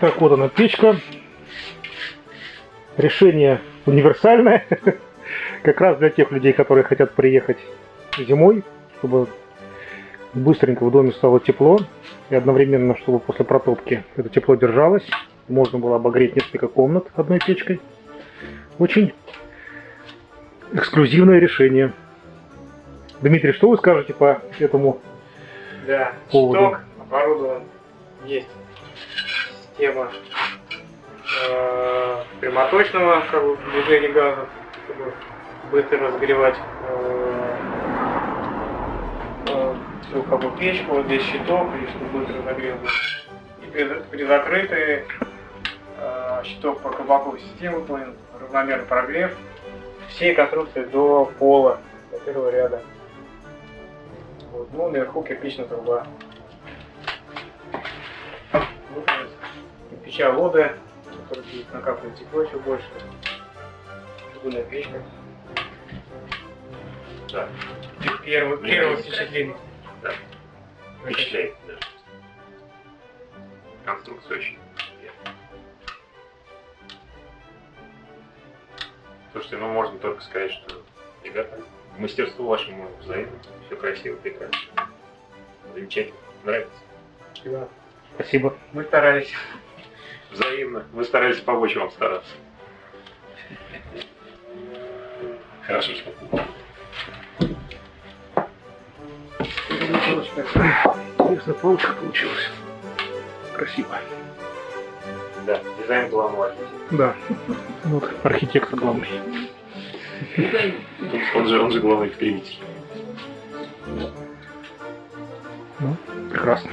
Так, вот она печка. Решение универсальное. Как раз для тех людей, которые хотят приехать зимой, чтобы быстренько в доме стало тепло. И одновременно, чтобы после протопки это тепло держалось. Можно было обогреть несколько комнат одной печкой. Очень эксклюзивное решение. Дмитрий, что вы скажете по этому Да, поводу? щиток оборудован. Есть система э, прямоточного как бы, движения газа, чтобы быстро разогревать э, э, всю как бы, печку. Вот здесь щиток, и чтобы быстро разогрел. И при, при закрытой э, щиток по кабаковой системе выполнен, равномерный прогрев всей конструкции до пола, до первого ряда. Вот. Ну, наверху кирпичная труба. Кирпича вода, который будет накапливать тепло еще больше. Чугунная печка. Да. Первое, первое впечатление. Да. Впечатляет, да. Конструкция очень приятная. Слушайте, ну можно только сказать, что, ребята, мастерству вашему взаимно. Все красиво, прекрасно. Замечательно. Нравится. Спасибо. Спасибо. Мы старались. Взаимно. Мы старались помочь вам стараться. Хорошо, что Интересная полочка получилась. Красиво. Да, дизайн главного архитектора. Да. Вот архитектор главный. Он же, он же главный вперемитель. Ну, прекрасно.